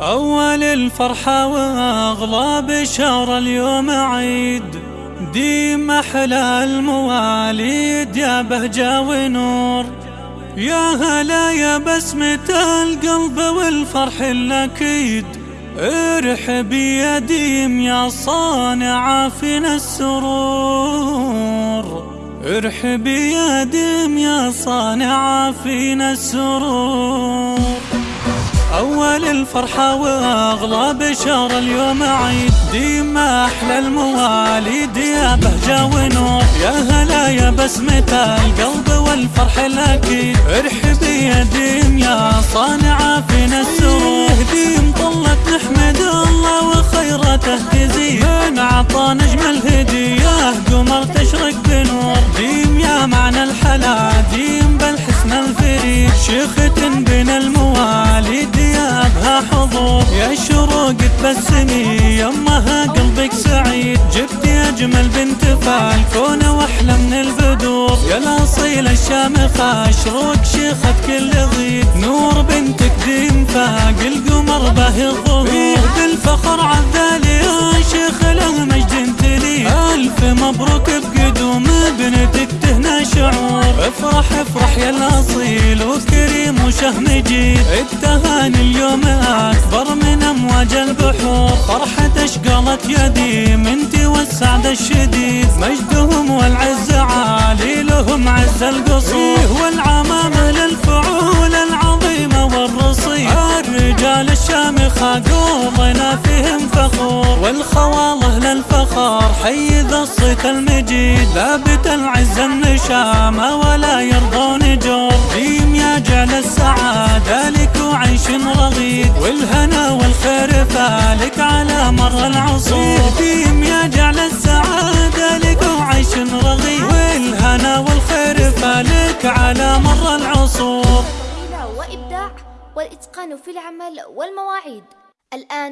أول الفرحة وأغلى بشهر اليوم عيد. ديم أحلى المواليد يا بهجة ونور. يا هلا يا بسمة القلب والفرح الأكيد. ارحبي يا ديم يا صانع فينا السرور. ارحبي يا ديم يا صانع فينا السرور. أول الفرحة وأغلى بشهر اليوم عيد. ديما أحلى المواليد يا بهجة ونور. يا هلا يا بسمة القلب والفرح الأكيد ارحبي يا ديم يا صانعة فينا السرور ديم طلت نحمد الله وخيرته تزيد من عطى نجم الهدية قمر تشرق بنور. ديم يا معنى الحلا. ديم بالحسن الفريد. شيخة يا شروق تبسمي يمها قلبك سعيد. جبت أجمل بنت فالكون وأحلى من البدور يا الاصيل الشامخه شروق شيخة كل ضيق نور بنتك ديم فاق القمر به الظهور بالفخر عذالي يا شيخ له مجد تلي ألف مبروك بقدوم بنتك تهنى شعور. افرح افرح يا الاصيل وكريم وشه مجيد التهاني اليوم أكبر. من أمواج البحور. فرحة اشقلت يدي. من والسعد الشديد. مجدهم والعز عالي لهم عز القصور. والعمامة للفعول العظيمة والرصيد. الرجال الشامخة قوضنا فيهم فخور. والخواله للفخر حي ذا الصيت المجيد. ثابت العز النشامة ولا يرضون رغيد والهنا والخير فالك على مر العصور ديم يا جعل السعادة لك وعيش رغيد والهنا والخير فالك على مر العصور. وإبداع والإتقان في العمل والمواعيد. الآن